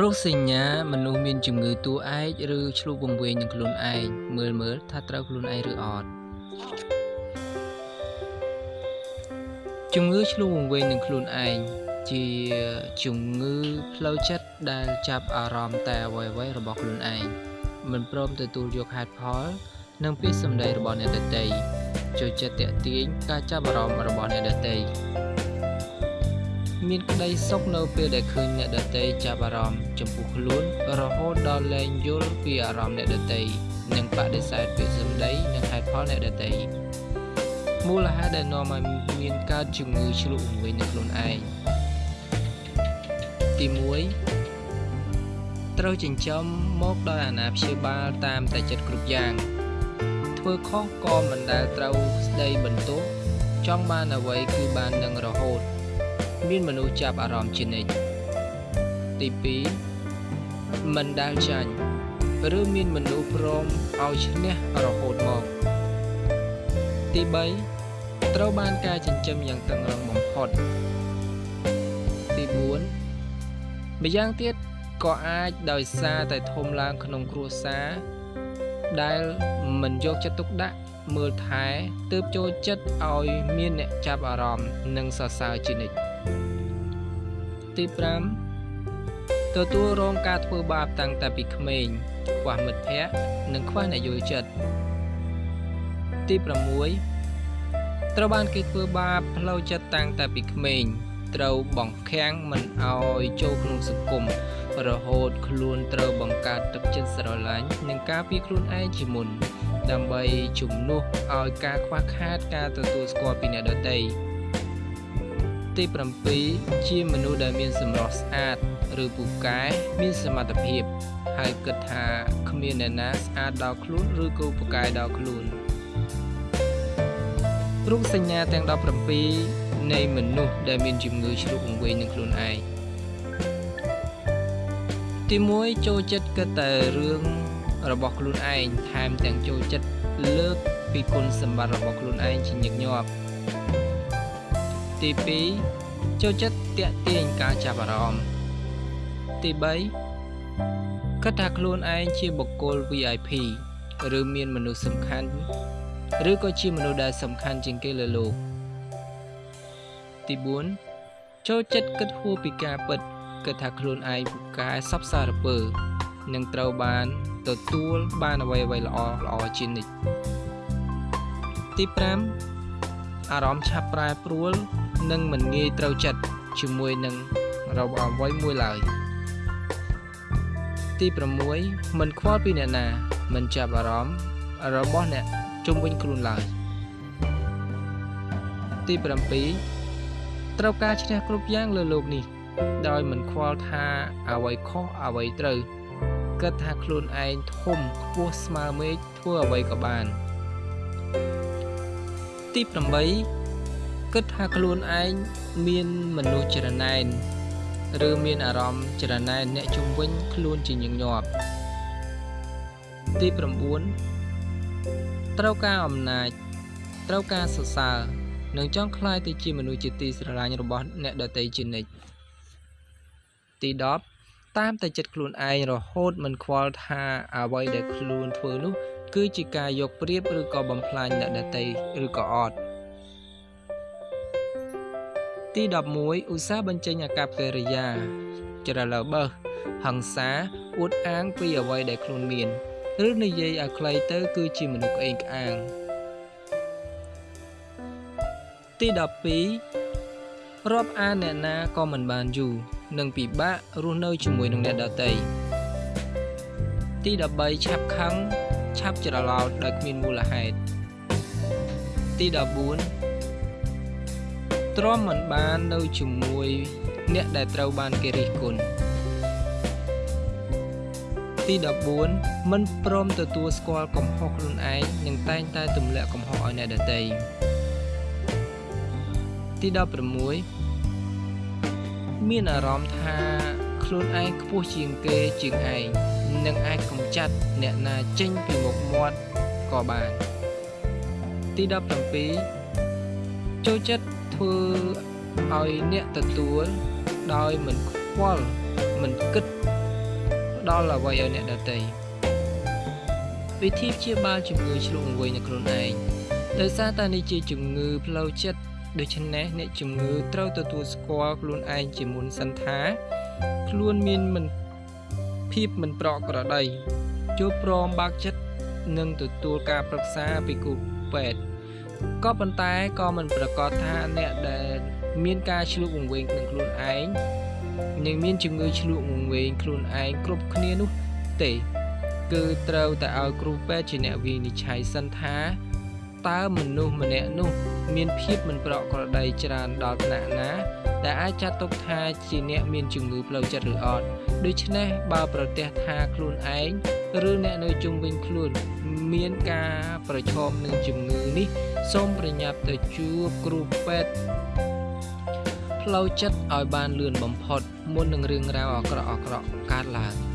រោគសញ្ញាមនុស្សមានជំងឺតួឯកឬឆ្លុះវង្វេងនឹងខ្លួនឯងមើលមើលថាត្រូវខ្លួនឯងឬអត់ជំងឺឆ្លុះវង្វេងនឹងខ្លួនឯងជាជំងឺផ្លូវចិត្តដែលចាប់អារម្មណ៍តែអ្វីៗរបស់ខ្លួនឯងមិនព្រមទទួលយកហេតុផល និងពាក្យសម្ដីរបស់អ្នកដទៃចូលចិត្តតាក់ទាញការចាប់អារម្មណ៍របស់អ្នកដទៃ មានក្តីសុខនៅពេលដែលឃើញអ្នកដទៃចាប់អារម្មណ៍ចំពោះខ្លួនរហូតដល់លែងយល់ពីអារម្មណ៍អ្នកដទៃនិងបដិសេធពាក្យសម្ដីនិងហេតុផលអ្នកដទៃមូលហេតុដែលនាំឲ្យមានកើតជំងឺឆ្លុះវង្វេងនៅខ្លួនឯងទី1ត្រូវចិញ្ចឹមមកដោយអាណាព្យាបាលតាមតែចិត្តគ្រប់យ៉ាង ធ្វើខុសក៏មិនដែលត្រូវស្ដីបន្ទោសចង់បានអ្វីគឺបាននឹងរហូត មានមនុស្សចាប់អារម្មណ៍ជានិច្ចទី2មិនដែលចាញ់ឬមានមនុស្សព្រមឲ្យឈ្នះរហូតមកទី3ត្រូវបានការចិញ្ចឹមយ៉ាងតឹងរឹងបំផុតទី4ម្យ៉ាងទៀតក៏អាចដោយសារតែធំឡើងក្នុងគ្រួសារដែលមិនយកចិត្តទុកដាក់មើលថែទើបចូលចិត្តឲ្យមានអ្នកចាប់អារម្មណ៍និងសរសើរជានិច្ច ទី5ទទួលរងការធ្វើបាបតាំងតែពីក្មេងខ្វះមិត្តភ័ក្តិនិងខ្វះអ្នកយល់ចិត្តទី6ត្រូវបានគេធ្វើបាបផ្លូវចិត្តតាំងតែពីក្មេងត្រូវបង្ខាំងមិនឲ្យចូលក្នុងសង្គមរហូតខ្លួនត្រូវបង្កើតទឹកចិត្តស្រឡាញ់និងការពីខ្លួនឯងជាមុនដើម្បីជំនួសឲ្យការខ្វះខាតការទទួលស្គាល់ពីអ្នកដទៃ ទី7ជាមនុស្សដែលមានសម្រស់ស្អាត ឬពូកែមានសមត្ថភាព ហើយគិតថាគ្មានអ្នកណាស្អាតដល់ខ្លួនឬក៏ពូកែដល់ខ្លួនរូបសញ្ញាទាំង17នៃមនុស្សដែលមានជំងឺជ្រុះអង្វែងនឹងខ្លួនឯងទី1ចូលចិត្តគិតតែរឿងរបស់ខ្លួនឯងថែមទាំងចូលចិត្តលើកពីគុណសម្បត្តិរបស់ខ្លួនឯងជាញឹកញាប់ ទី2ចូលចិត្តតាក់ទាញការចាប់អារម្មណ៍ទី3គិតថាខ្លួនឯងជាបុគ្គល VIP ឬមានមនុស្សសំខាន់ឬក៏ជាមនុស្សដែលសំខាន់ជាងគេលើលោកទី4ចូលចិត្តគិតហួសពីការពិតគិតថាខ្លួនឯងពូកែសពសារពើនឹងត្រូវបានទទួលបានអ្វីអ្វីល្អល្អជានិច្ចទី5 អារម្មណ៍ឆាប់ប្រែប្រួលនិងមិនងាយត្រូវចិត្តជាមួយនឹងរបស់អ្វីមួយឡើយទី6មិនខ្វល់ពីអ្នកណា មិនចាប់អារម្មណ៍របស់អ្នកជុំវិញខ្លួនឡើយទី7ត្រូវការឈ្នះគ្រប់យ៉ាងលើโลกនេះដោយមិនខ្វល់ថាអ្វីខុសអ្វីត្រូវគិតថាខ្លួនឯងធំខ្ពស់ស្មើមេឃធ្វើអ្វីក៏បាន ទី8គិតថាខ្លួនឯងមានមនុស្សច្រណែនឬមានអារម្មណ៍ច្រណែនអ្នកជំវិញខ្លួនជាញឹកញាប់ទី9ត្រូវការអំណាចត្រូវការសរសើរនិងចង់ក្លាយទៅជាមនុស្សជាទីស្រឡាញ់របស់អ្នកដទៃជានិច្ចទី10តាមតែចិត្តខ្លួនឯងរហូតមិនខ្វល់ថាអ្វីដែលខ្លួនធ្វើនោះ គឺជាការយកប្រៀបឬក៏បំផ្លាញអ្នកដទៃឬក៏អត់ទី11ឧស្សាហ៍បញ្ចេញអាកប្បកិរិយាច្រឡើបើសហង្សាអួតអាងពីអ្វីដែលខ្លួនមានឬនិយាយឲ្យខ្លីទៅ គឺជាមនុស្សក្អេងក្អាងទី12រាប់អានអ្នកណាក៏មិនបានយូរនិងពិបាករស់នៅជាមួយនឹងអ្នកដទៃទី13ឆាប់ខឹង ឆាប់ច្រឡោតដោយគ្មានមូលហេតុទី14ទ្រាំមិនបាននៅជាមួយអ្នកដែលត្រូវបានគេរិះគន់ទី14មិនព្រមទទួលស្គាល់កំហុសខ្លួនឯងនិងតែងតែទម្លាក់កំហុសឲ្យអ្នកដទៃទី16មានអារម្មណ៍ថាខ្លួនឯងខ្ពស់ជាងគេជាងឯង និងអាចកម្ចាត់អ្នកណាចេញពីមុខមាត់ក៏បានទី17ចូលចិត្តធ្វើឲ្យអ្នកទទួលដោយមិនខ្វល់មិនគិតផ្ដល់អ្វីឲ្យអ្នកដទៃវិធីព្យាបាលជំងឺឆ្លងវៃនៅខ្លួនឯងដោយសារតែនេះជាជំងឺផ្លូវចិត្តដូច្នេះអ្នកជំងឺត្រូវទទួលស្គាល់ខ្លួនឯងជាមុនសិនថា ខ្លួនមានមិន ភាពមិនប្រក្រតីចូលព្រមបើកចិត្តនិងទទួលការប្រឹក្សាពីគ្រូពេទ្យក៏ប៉ុន្តែក៏មិនប្រកាសថាអ្នកដែលមានការឆ្លុះវង្វេងនឹងខ្លួនឯងនិងមានជំងឺឆ្លុះវង្វេងខ្លួនឯងគ្រប់គ្នានោះទេ គឺត្រូវតែឲ្យគ្រូពេទ្យជាអ្នកវិនិច្ឆ័យសិនថាតើមនុស្សម្នាក់នោះ មានភាពមិនប្រក្រតីច្រើនដល់ថ្នាក់ណា ដែលអាចចាត់ទុកថាជាអ្នកមានជំងឺផ្លូវចិត្តឬអត់ដូច្នេះបើប្រទះថាខ្លួនឯងឬអ្នកនៅជុំវិញខ្លួន មានការប្រឈមនឹងជំងឺនេះសូមប្រញាប់ទៅជួបគ្រូពេទ្យផ្លូវចិត្តឲ្យបានលឿនបំផុតមុននឹងរឿងរ៉ាវអាក្រក់ៗកើតឡើង